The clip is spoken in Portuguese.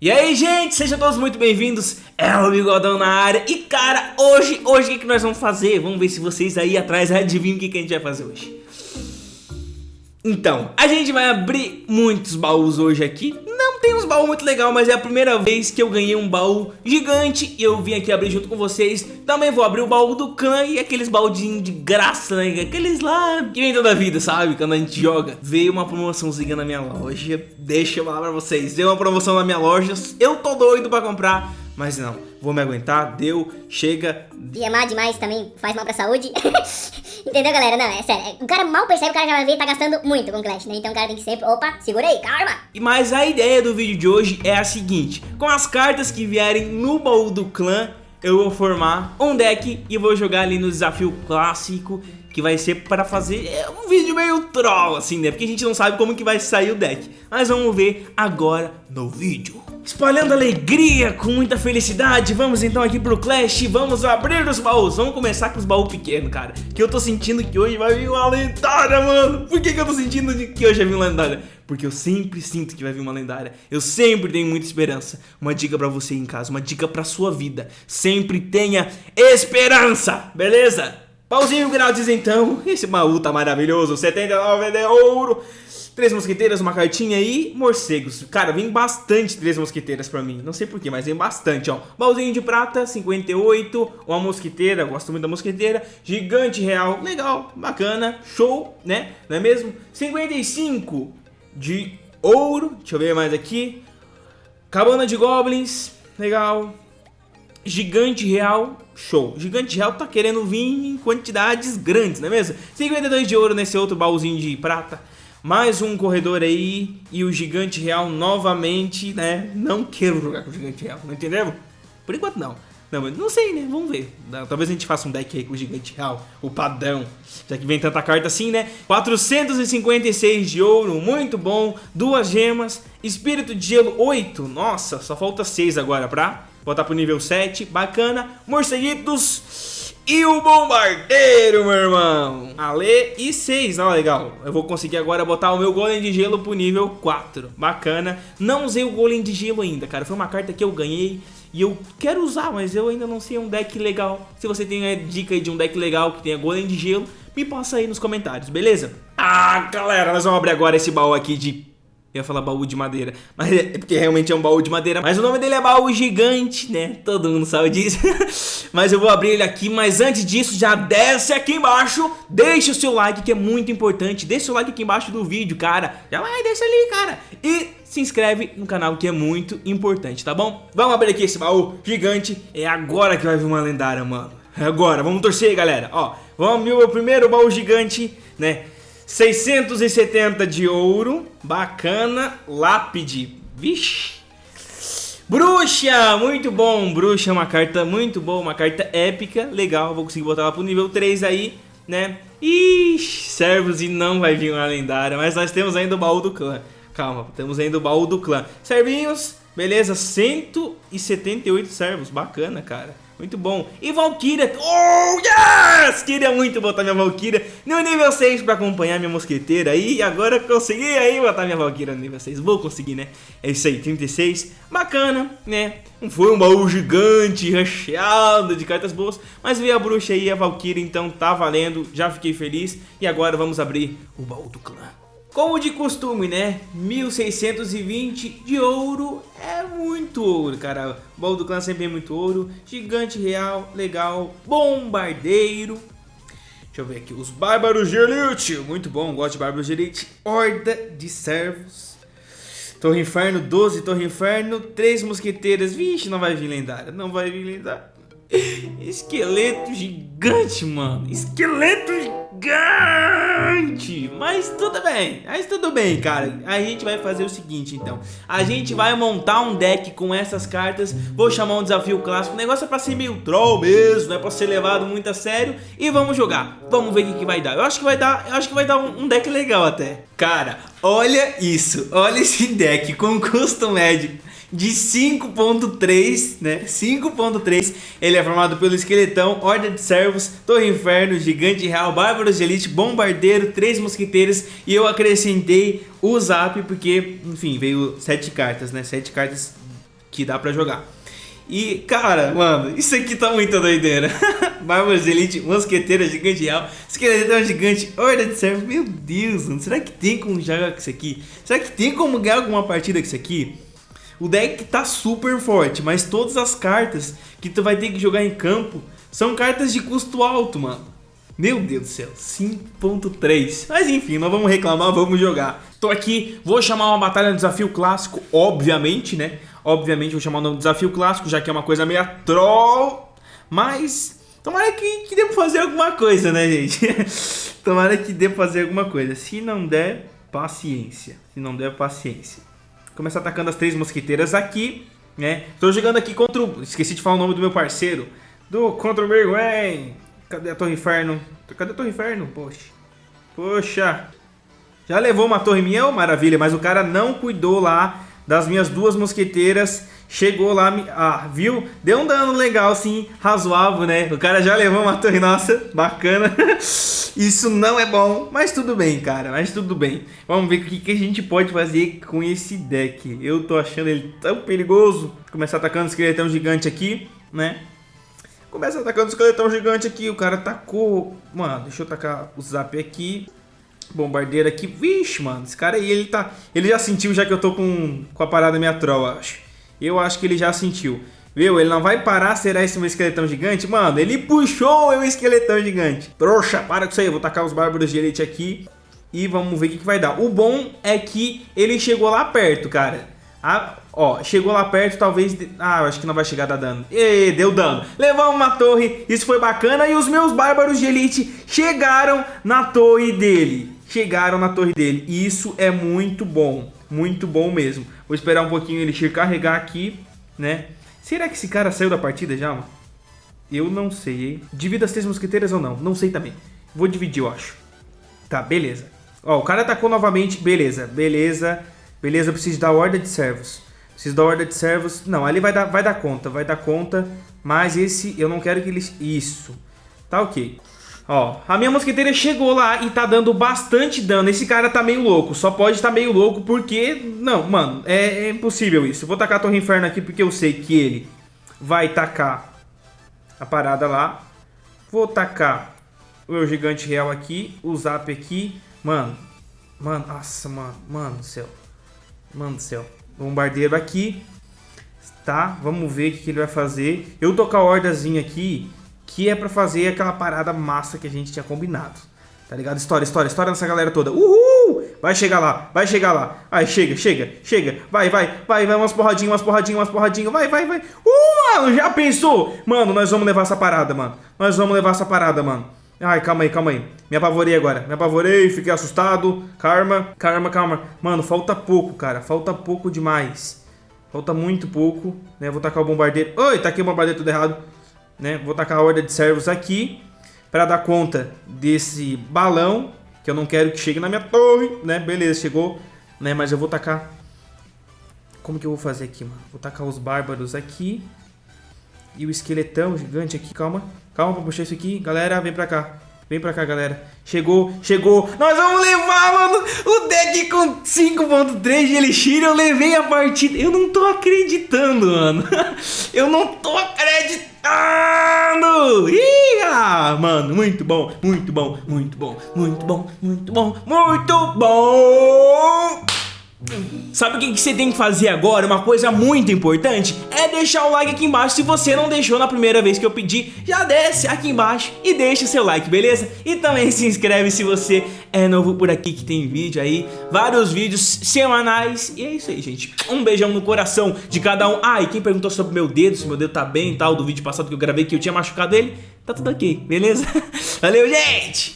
E aí, gente, sejam todos muito bem-vindos, é o Bigodão na área. E cara, hoje, hoje o que, que nós vamos fazer? Vamos ver se vocês aí atrás adivinham o que, que a gente vai fazer hoje. Então, a gente vai abrir muitos baús hoje aqui Tem uns baús muito legal, mas é a primeira vez que eu ganhei um baú gigante E eu vim aqui abrir junto com vocês. Também vou abrir o baú do clã e aqueles baúdinhos de graça, né? Aqueles lá que vem toda a vida, sabe? Quando a gente joga. Veio uma promoçãozinha na minha loja. Deixa eu falar pra vocês. Veio uma promoção na minha loja. Eu tô doido pra comprar mas não, vou me aguentar, deu, chega. E amar demais também faz mal pra saúde. Entendeu, galera? Não, é sério. O cara mal percebe, o cara já vai ver tá gastando muito com Clash, né? Então o cara tem que sempre, opa, segura aí, calma. E mas a ideia do vídeo de hoje é a seguinte. Com as cartas que vierem no baú do clã, eu vou formar um deck e vou jogar ali no desafio clássico que vai ser para fazer é, um vídeo meio troll assim, né? Porque a gente não sabe como que vai sair o deck. Mas vamos ver agora no vídeo. Espalhando alegria com muita felicidade, vamos então aqui pro Clash vamos abrir os baús. Vamos começar com os baús pequenos, cara. Que eu tô sentindo que hoje vai vir uma lendária, mano. Por que, que eu tô sentindo que hoje vai vir uma lendária? Porque eu sempre sinto que vai vir uma lendária. Eu sempre tenho muita esperança. Uma dica pra você em casa, uma dica pra sua vida. Sempre tenha esperança, beleza? Pauzinho grátis então. Esse baú tá maravilhoso. 79 de ouro. Três mosqueteiras, uma cartinha aí, morcegos. Cara, vem bastante três mosqueteiras pra mim. Não sei porquê, mas vem bastante, ó. Baúzinho de prata, 58. Uma mosqueteira, gosto muito da mosqueteira. Gigante real, legal, bacana, show, né? Não é mesmo? 55 de ouro. Deixa eu ver mais aqui. Cabana de goblins, legal. Gigante real, show. Gigante real tá querendo vir em quantidades grandes, não é mesmo? 52 de ouro nesse outro baúzinho de prata. Mais um corredor aí e o gigante real novamente, né? Não quero jogar com o gigante real, não entendeu? Por enquanto não. Não, não sei, né? Vamos ver. Talvez a gente faça um deck aí com o gigante real, o padrão. Já que vem tanta carta assim, né? 456 de ouro, muito bom. Duas gemas. Espírito de gelo, 8. Nossa, só falta 6 agora pra botar pro nível 7. Bacana. Morceguitos. E o bombardeiro, meu irmão. Ale e 6, ó, legal. Eu vou conseguir agora botar o meu golem de gelo pro nível 4. Bacana. Não usei o golem de gelo ainda, cara. Foi uma carta que eu ganhei e eu quero usar, mas eu ainda não sei um deck legal. Se você tem uma dica aí de um deck legal que tenha golem de gelo, me passa aí nos comentários, beleza? Ah, galera, nós vamos abrir agora esse baú aqui de eu ia falar baú de madeira, mas é porque realmente é um baú de madeira. Mas o nome dele é baú gigante, né? Todo mundo sabe disso. mas eu vou abrir ele aqui, mas antes disso já desce aqui embaixo. Deixa o seu like que é muito importante. Deixa o like aqui embaixo do vídeo, cara. Já vai, deixa ali, cara. E se inscreve no canal que é muito importante, tá bom? Vamos abrir aqui esse baú gigante. É agora que vai vir uma lendária, mano. É agora, vamos torcer galera. Ó, vamos abrir o primeiro baú gigante, né? 670 de ouro. Bacana. Lápide. Vixe. Bruxa, muito bom, Bruxa é uma carta muito boa, uma carta épica, legal, vou conseguir botar ela pro nível 3 aí, né? Ixi, servos e não vai vir uma lendária, mas nós temos ainda o baú do clã. Calma, temos ainda o baú do clã. Servinhos, beleza, 178 servos, bacana, cara. Muito bom. E Valkyria. Oh, yes! Queria muito botar minha Valkyria no nível 6 pra acompanhar minha mosqueteira aí. E agora consegui aí botar minha Valkyria no nível 6. Vou conseguir, né? É isso aí, 36. Bacana, né? Não foi um baú gigante, recheado de cartas boas. Mas veio a bruxa aí, a Valkyria, então tá valendo. Já fiquei feliz. E agora vamos abrir o baú do clã. Como de costume, né? 1620 de ouro é muito ouro, cara. O baú do clã sempre é muito ouro. Gigante real, legal. Bombardeiro. Deixa eu ver aqui. Os Bárbaros de Elite. Muito bom, gosto de Bárbaros de Elite. Horda de Servos. Torre Inferno, 12 Torre Inferno. 3 Mosqueteiras. Vixe, não vai vir lendária. Não vai vir lendária. Esqueleto gigante, mano. Esqueleto gigante. Mas tudo bem. Mas tudo bem, cara. A gente vai fazer o seguinte, então. A gente vai montar um deck com essas cartas. Vou chamar um desafio clássico. O negócio é pra ser meio troll mesmo. Não é pra ser levado muito a sério. E vamos jogar. Vamos ver o que, que vai dar. Eu acho que vai dar, eu acho que vai dar um, um deck legal até. Cara, olha isso. Olha esse deck com custo médio de 5.3, né? 5.3. Ele é formado pelo Esqueletão, Ordem de Servos, Torre Inferno, Gigante Real, Bárbaros de Elite, Bombardeiro, Três Mosqueteiros e eu acrescentei o Zap porque, enfim, veio sete cartas, né? Sete cartas que dá pra jogar. E, cara, mano, isso aqui tá muito doideira. Bárbaros de Elite, Mosqueteira Gigante Real, Esqueletão Gigante, Horda de Servo. Meu Deus, mano, será que tem como jogar com isso aqui? Será que tem como ganhar alguma partida com isso aqui? O deck tá super forte, mas todas as cartas que tu vai ter que jogar em campo são cartas de custo alto, mano. Meu Deus do céu, 5.3. Mas enfim, não vamos reclamar, vamos jogar. Tô aqui, vou chamar uma batalha no desafio clássico, obviamente, né? Obviamente vou chamar no desafio clássico, já que é uma coisa meio troll. Mas tomara que, que dê pra fazer alguma coisa, né, gente? tomara que dê pra fazer alguma coisa. Se não der, paciência. Se não der, paciência. Começar atacando as três mosquiteiras aqui, né? Tô jogando aqui contra o... Esqueci de falar o nome do meu parceiro. Do contra o Berguen. Cadê a Torre Inferno? Cadê a Torre Inferno? Poxa. Poxa. Já levou uma torre minha? Maravilha. Mas o cara não cuidou lá das minhas duas mosqueteiras. Chegou lá, ah, viu? Deu um dano legal, sim, razoável, né? O cara já levou uma torre, nossa, bacana. Isso não é bom, mas tudo bem, cara, mas tudo bem. Vamos ver o que, que a gente pode fazer com esse deck. Eu tô achando ele tão perigoso. Começar atacando o esqueletão gigante aqui, né? Começa atacando o esqueletão gigante aqui. O cara tacou. Mano, deixa eu tacar o zap aqui. Bombardeiro aqui. Vixe, mano. Esse cara aí, ele tá. Ele já sentiu já que eu tô com, com a parada minha troll, acho. Eu acho que ele já sentiu. Viu? Ele não vai parar, será esse meu esqueletão gigante? Mano, ele puxou o meu esqueletão gigante. Trouxa, para com isso aí. Eu vou tacar os bárbaros de elite aqui. E vamos ver o que, que vai dar. O bom é que ele chegou lá perto, cara. Ah, ó, chegou lá perto, talvez... Ah, acho que não vai chegar a dar dano. E deu dano. Levamos uma torre, isso foi bacana. E os meus bárbaros de elite chegaram na torre dele. Chegaram na torre dele. Isso é muito bom. Muito bom mesmo. Vou esperar um pouquinho ele carregar aqui, né? Será que esse cara saiu da partida já, mano? Eu não sei, hein? Divida as três mosqueteiras ou não? Não sei também. Vou dividir, eu acho. Tá, beleza. Ó, o cara atacou novamente. Beleza, beleza. Beleza, eu preciso da horda de servos. Preciso da horda de servos. Não, ali vai dar, vai dar conta, vai dar conta. Mas esse eu não quero que eles... Isso. Tá ok. Ó, a minha mosqueteira chegou lá e tá dando bastante dano. Esse cara tá meio louco. Só pode estar tá meio louco porque... Não, mano, é, é impossível isso. Vou tacar a Torre Inferno aqui porque eu sei que ele vai tacar a parada lá. Vou tacar o meu gigante real aqui, o zap aqui. Mano, mano, nossa, mano, mano do céu. Mano do céu. Bombardeiro aqui. Tá? Vamos ver o que, ele vai fazer. Eu com a hordazinha aqui, que é pra fazer aquela parada massa que a gente tinha combinado. Tá ligado? História, história, história nessa galera toda. Uhul! Vai chegar lá, vai chegar lá. Aí, chega, chega, chega. Vai, vai, vai, vai. Umas porradinhas, umas porradinhas, umas porradinhas. Vai, vai, vai. Uh, mano, já pensou? Mano, nós vamos levar essa parada, mano. Nós vamos levar essa parada, mano. Ai, calma aí, calma aí. Me apavorei agora. Me apavorei, fiquei assustado. Karma, karma, calma. Mano, falta pouco, cara. Falta pouco demais. Falta muito pouco, né? Vou tacar o bombardeiro. Oi, taquei o bombardeiro tudo errado. Né? Vou tacar a horda de servos aqui. Pra dar conta desse balão. Que eu não quero que chegue na minha torre, né? Beleza, chegou. Né? Mas eu vou tacar... Como que eu vou fazer aqui, mano? Vou tacar os bárbaros aqui. E o esqueletão gigante aqui, calma. Calma pra puxar isso aqui. Galera, vem pra cá. Vem pra cá, galera. Chegou, chegou. Nós vamos levar, mano, o deck com 5.3 de Elixir. Eu levei a partida. Eu não tô acreditando, mano. Eu não tô acreditando. Mano, muito bom, muito bom, muito bom, muito bom, muito bom, muito bom. Sabe o que, você tem que fazer agora? Uma coisa muito importante é deixar o like aqui embaixo Se você não deixou na primeira vez que eu pedi Já desce aqui embaixo e deixa o seu like, beleza? E também se inscreve se você é novo por aqui Que tem vídeo aí, vários vídeos semanais E é isso aí, gente Um beijão no coração de cada um Ah, e quem perguntou sobre meu dedo, se meu dedo tá bem e tal Do vídeo passado que eu gravei que eu tinha machucado ele Tá tudo ok, beleza? Valeu, gente!